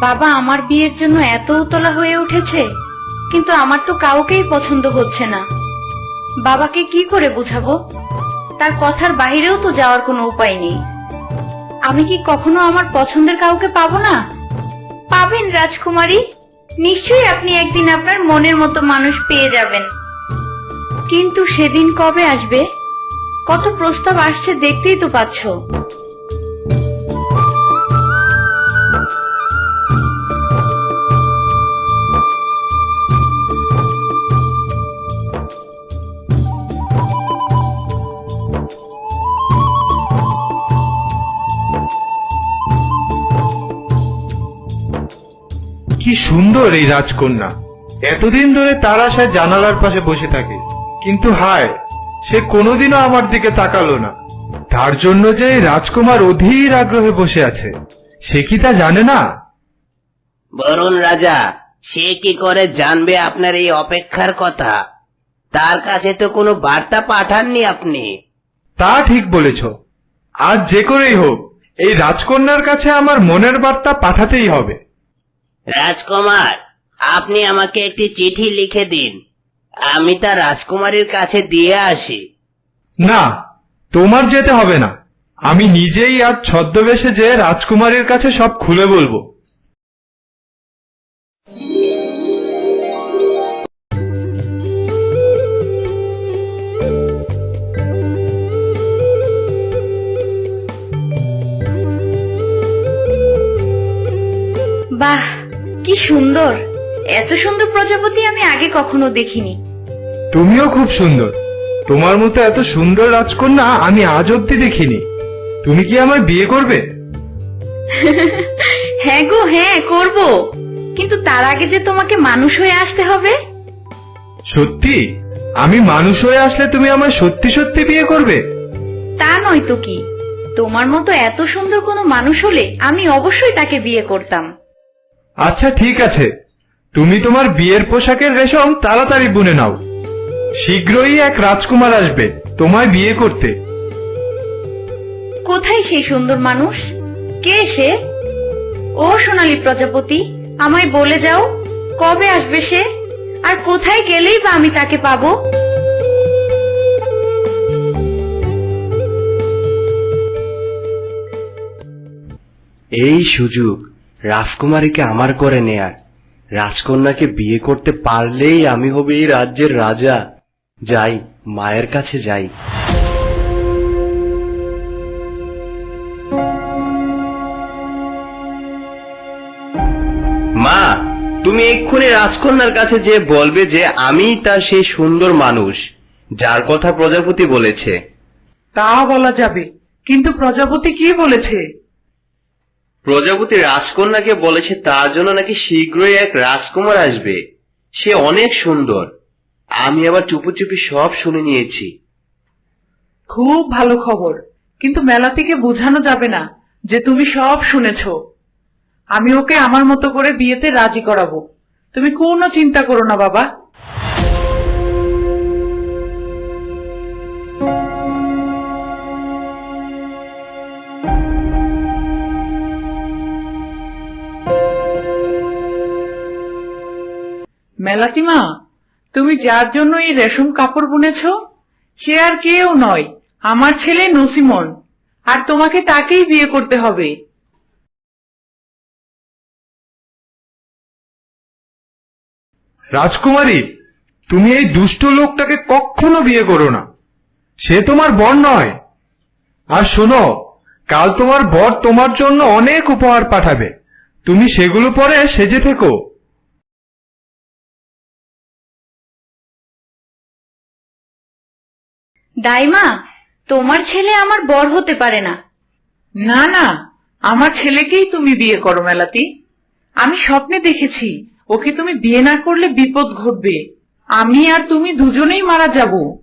বাবা, আমার বিয়ের জন্য এত উতলা হয়ে উঠেছে, কিন্তু আমার তো কাউকেই পছন্দ হচ্ছে না। বাবাকে কি করে বুঝাবো? তার কথার বাইরেও তো যাওয়ার কোনো উপায় নেই। আমি কি কখনো আমার পছন্দের কাউকে পাবো না? পাবেন, রাজকুমারী। নিশ্চয়ই আপনি একদিন আপনার মনের মতো মানুষ পেয়ে যাবেন। কিন্তু সেদিন কবে আসবে? কত প্রস্তাব আসছে দেখতেই তো পাচ্ছ। সুন্দর এই রাজকন্যা। এতদিন ধরে তার আশায় জানালার পাশে বসে থাকে। কিন্তু হায় সে কোনোদিনও আমার দিকে তাকালো না। তার জন্য যে রাজকুমার অধীর আগ্রহে বসে আছে সে কি তা জানে না? বরুণ রাজা সে কি করে জানবে আপনার এই অপেক্ষার কথা? তার কাছে তো কোনো বার্তা পাঠাননি আপনি। তা ঠিক বলেছ। আজ যে করেই হোক এই রাজকন্যার কাছে আমার মনের বার্তা পাঠাতেই হবে। রাজকুমার আপনি আমাকে একটি চিঠি লিখে দিন। আমি তা রাজকুমারীর কাছে দিয়ে আসি। না তোমার যেতে হবে না। আমি নিজেই আর ছদ্মবেশে যে রাজকুমারীর কাছে সব খুলে বলব। বাহ কি সুন্দর। এত সুন্দর প্রজাপতি আমি আগে কখনো দেখিনি। তুমিও খুব সুন্দর। তোমার মতো এত সুন্দর রাজকন্যা আমি আজ অব্দি দেখিনি। তুমি কি আমার বিয়ে করবে? হ্যাঁ গো হ্যাঁ করব। কিন্তু তার আগে যে তোমাকে মানুষ হয়ে আসতে হবে? সত্যি? আমি মানুষ হয়ে আসলে তুমি আমার সত্যি সত্যি বিয়ে করবে? তা নয় তো কি? তোমার মতো এত সুন্দর কোনো মানুষ হলে আমি অবশ্যই তাকে বিয়ে করতাম। আচ্ছা ঠিক আছে। তুমি তোমার বিয়ের পোশাকের রেশম তাড়াতাড়ি বুনে নাও। শীঘ্রই এক রাজকুমার আসবে তোমায় বিয়ে করতে। কোথায় সেই সুন্দর মানুষ? কে সে? ও সোনালী প্রজাপতি আমায় বলে যাও কবে আসবে সে? আর কোথায় গেলেই বা আমি তাকে পাবো? এই সুযোগ রাজকুমারীকে আমার করে নেয়ার। রাজকন্যাকে বিয়ে করতে পারলেই আমি হবে এই রাজ্যের রাজা। যাই, মায়ের কাছে যাই। মা, তুমি এক্ষুনি রাজকন্যার কাছে যে বলবে যে আমি তার সেই সুন্দর মানুষ, যার কথা প্রজাপতি বলেছে। তা বলা যাবে, কিন্তু প্রজাপতি কি বলেছে? প্রজাপতি রাজকন্যাকে বলেছে, তার জন্য নাকি শীঘ্রই এক রাজকুমার আসবে। সে অনেক সুন্দর। আমি আবার চুপি চুপি সব শুনে নিয়েছি। খুব ভালো খবর। কিন্তু মেলা থেকে বোঝানো যাবে না যে তুমি সব শুনেছ। আমি ওকে আমার মতো করে বিয়েতে রাজি করাবো। তুমি কোনো চিন্তা করো না, বাবা। মেলাতিমা তুমি যার জন্য এই রেশম কাপড় বুনেছ? সে আর কেউ নয়, আমার ছেলে নসিমন, আর তোমাকে তাকেই বিয়ে করতে হবে। রাজকুমারী, তুমি এই দুষ্ট লোকটাকে কখনো বিয়ে করো না। সে তোমার বর নয়। আর শোনো, কাল তোমার বর তোমার জন্য অনেক উপহার পাঠাবে। তুমি সেগুলো পরে সেজে থেকো। দাইমা তোমার ছেলে আমার বর হতে পারে না। না না আমার ছেলেকেই তুমি বিয়ে করো মেলাতি। আমি স্বপ্নে দেখেছি ওকে তুমি বিয়ে না করলে বিপদ ঘটবে। আমি আর তুমি দুজনেই মারা যাব।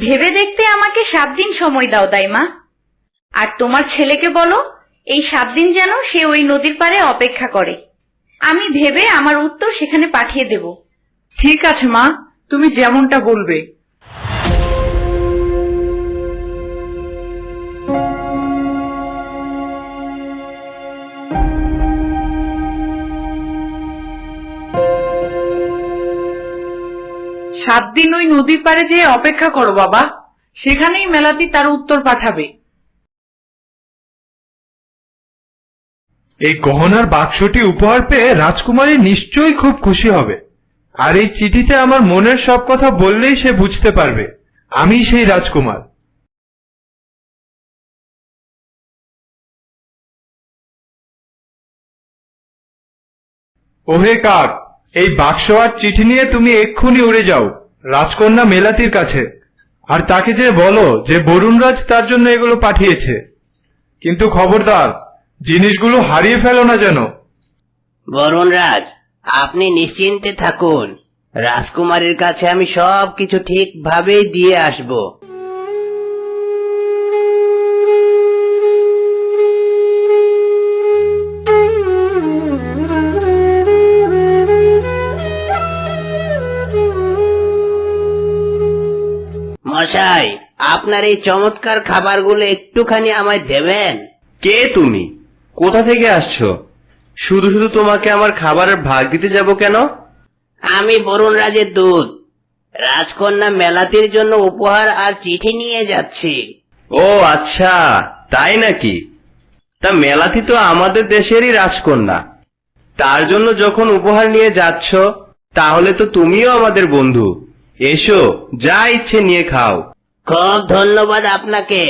ভেবে দেখতে আমাকে সাত দিন সময় দাও দাইমা। আর তোমার ছেলেকে বলো এই সাত দিন যেন সে ওই নদীর পাড়ে অপেক্ষা করে। আমি ভেবে আমার উত্তর সেখানে পাঠিয়ে দেব। ঠিক আছে মা তুমি যেমনটা বলবে। সাত দিন ওই নদীর পাড়ে যেয়ে অপেক্ষা করো বাবা। সেখানেই মেলাতি তার উত্তর পাঠাবে। এই গহনার বাক্সটি উপহার পেয়ে রাজকুমারী নিশ্চয়ই খুব খুশি হবে। আর এই চিঠিতে আমার মনের সব কথা বললেই সে বুঝতে পারবে। আমি সেই রাজকুমার। ওহে কাক এই বাক্স আর চিঠি নিয়ে তুমি এক্ষুনি উড়ে যাও, রাজকন্যা মেলাতির কাছে। আর তাকে যে বলো যে বরুণরাজ তার জন্য এগুলো পাঠিয়েছে। কিন্তু খবরদার, জিনিসগুলো হারিয়ে ফেলো না যেন। বরুণরাজ, আপনি নিশ্চিন্তে থাকুন। রাজকুমারীর কাছে আমি সব কিছু ঠিকভাবেই দিয়ে আসব। মশাই আপনার এই চমৎকার খাবারগুলো একটুখানি আমায় দেবেন? কে তুমি? কোথা থেকে আসছো? শুধু শুধু তোমাকে আমার খাবারের ভাগ দিতে যাব কেন? আমি বরুণ রাজের দূত। রাজকন্যা মেলাতির জন্য উপহার আর চিঠি নিয়ে যাচ্ছি। ও আচ্ছা তাই নাকি? তা মেলাতি তো আমাদের দেশেরই রাজকন্যা। তার জন্য যখন উপহার নিয়ে যাচ্ছ তাহলে তো তুমিও আমাদের বন্ধু। এসো যা ইচ্ছে নিয়ে খাও। খুব ধন্যবাদ আপনাকে।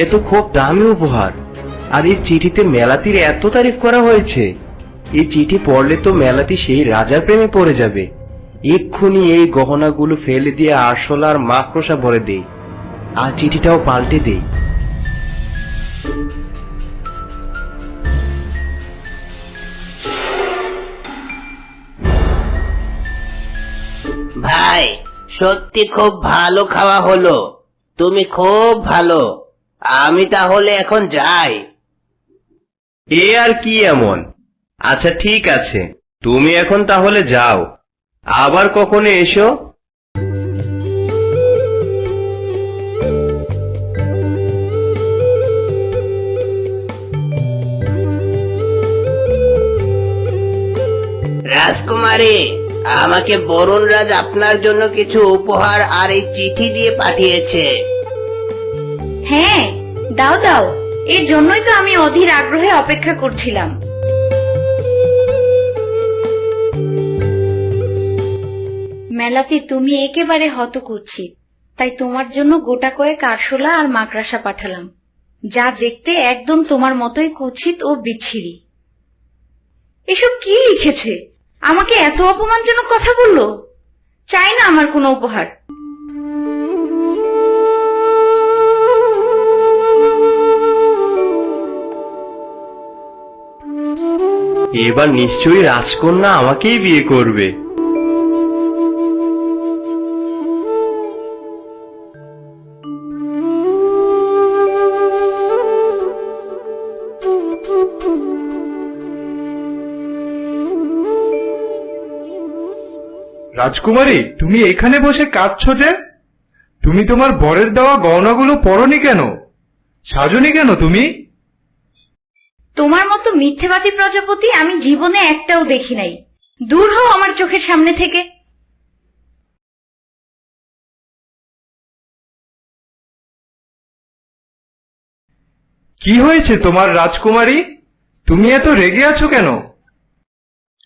এ তো খুব দামি উপহার। আর এই চিঠিতে মেলাতির এত তারিফ করা হয়েছে। এই চিঠি পড়লে তো মেলাতি সেই রাজার প্রেমে পড়ে যাবে। এক্ষুনি এই গহনাগুলো ফেলে দিয়ে আরশোলা আর মাকড়সা ভরে দেই আর চিঠিটাও পাল্টে দেই ভাই সত্যি খুব ভালো খাওয়া হলো। তুমি খুব ভালো। আমি তাহলে এখন যাই। এ আর কি এমন? আচ্ছা ঠিক আছে। তুমি এখন তাহলে যাও। আবার কখনো এসো? রাজকুমারী আমাকে বরুণ রাজ আপনার জন্য কিছু উপহার আর এই চিঠি দিয়ে পাঠিয়েছে। হ্যাঁ দাও দাও। এর জন্যই তো আমি অধীর আগ্রহে অপেক্ষা করছিলাম। মেলাতে তুমি একেবারে হত করছি তাই তোমার জন্য গোটা কয়েক আরশোলা আর মাকড়াসা পাঠালাম। যা দেখতে একদম তোমার মতোই কুৎসিত ও বিচ্ছিরি। এসব কি লিখেছে? আমাকে এত অপমানজনক কথা বলল? চাই না আমার কোনো উপহার। এবার নিশ্চয়ই রাজকন্যা আমাকেই বিয়ে করবে। রাজকুমারী তুমি এখানে বসে কাঁদছো যে? তুমি তোমার বরের দেওয়া গহনাগুলো পরনি কেন? সাজনি কেন তুমি? তোমার মতো মিথ্যেবাদী প্রজাপতি আমি জীবনে একটাও দেখি নাই। দূর হও আমার চোখের সামনে থেকে। কি হয়েছে তোমার রাজকুমারী? তুমি এত রেগে আছো কেন?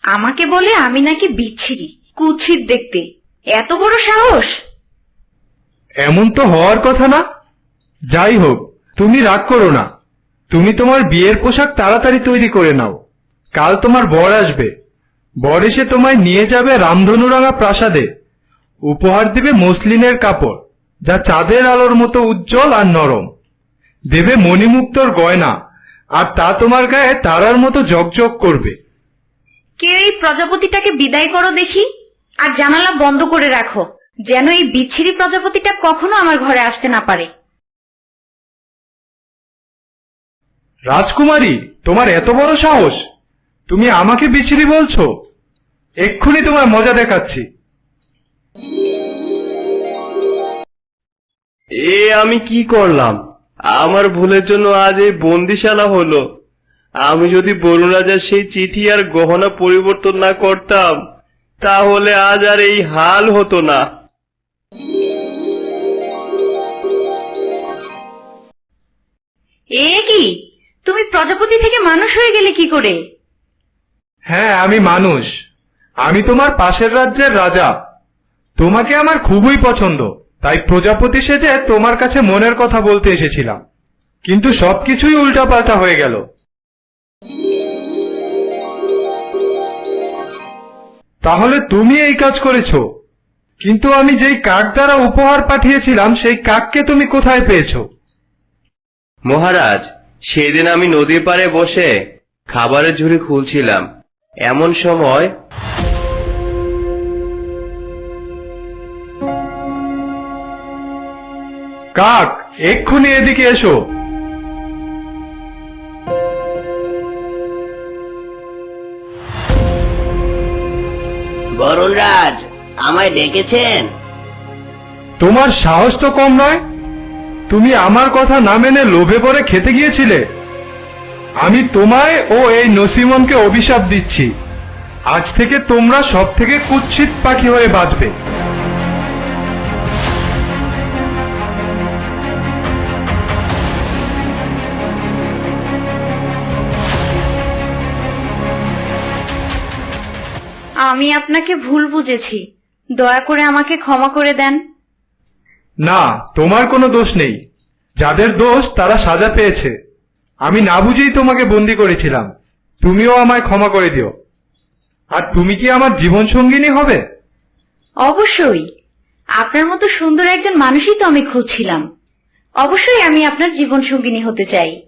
আমাকে বলে আমি নাকি বিচ্ছিরি। কুৎসিত দেখতে। এত বড় সাহস? এমন তো হওয়ার কথা না। যাই হোক তুমি রাগ করো না। তুমি তোমার বিয়ের পোশাক তাড়াতাড়ি তৈরি করে নাও। কাল তোমার বর আসবে। বর এসে তোমায় নিয়ে যাবে রামধনুরাঙা প্রাসাদে। উপহার দেবে মসলিনের কাপড় যা চাঁদের আলোর মতো উজ্জ্বল আর নরম। দেবে মণিমুক্তর গয়না আর তা তোমার গায়ে তারার মতো জগজগ করবে। কেউ এই প্রজাপতিটাকে বিদায় করো দেখি? আর জানালা বন্ধ করে রাখো যেন এই বিচ্ছিরি প্রজাপতিটা কখনো আমার ঘরে আসতে না পারে। রাজকুমারী তোমার এত বড় সাহস? তুমি আমাকে বিচ্ছিরি বলছো? এক্ষুনি তোমার মজা দেখাচ্ছি। এ আমি কি করলাম? আমার ভুলের জন্য আজ এই বন্দিশালা হলো। আমি যদি বরুণ রাজার সেই চিঠি আর গহনা পরিবর্তন না করতাম তাহলে আজ আর এই হাল হতো না। এ কি? তুমি প্রজাপতি থেকে মানুষ হয়ে গেলে কি করে? হ্যাঁ আমি মানুষ। আমি তোমার পাশের রাজ্যের রাজা। তোমাকে আমার খুবই পছন্দ। তাই প্রজাপতি সেজে তোমার কাছে মনের কথা বলতে এসেছিলাম। কিন্তু সবকিছুই উল্টাপাল্টা হয়ে গেল। তাহলে তুমি এই কাজ করেছ। কিন্তু আমি যেই কাক দ্বারা উপহার পাঠিয়েছিলাম সেই কাককে তুমি কোথায় পেয়েছ? মহারাজ সেদিন আমি নদীর পাড়ে বসে খাবারের ঝুড়ি খুলছিলাম। এমন সময় কাক এক্ষুনি এদিকে এসো। রাজ আমায় ডেকেছেন। তোমার সাহস তো কম নয়। তুমি আমার কথা না মেনে লোভে পড়ে খেতে গিয়েছিলে। আমি তোমায় ও এই নসিমনকে অভিশাপ দিচ্ছি। আজ থেকে তোমরা সব থেকে কুৎসিত পাখি হয়ে বাঁচবে। আমি আপনাকে ভুল বুঝেছি। দয়া করে আমাকে ক্ষমা করে দেন। না তোমার কোনো দোষ নেই। যাদের দোষ তারা সাজা পেয়েছে। আমি না বুঝেই তোমাকে বন্দি করেছিলাম। তুমিও আমায় ক্ষমা করে দিও। আর তুমি কি আমার জীবন সঙ্গিনী হবে? অবশ্যই। আপনার মতো সুন্দর একজন মানুষই তো আমি খুঁজছিলাম। অবশ্যই আমি আপনার জীবন সঙ্গিনী হতে চাই।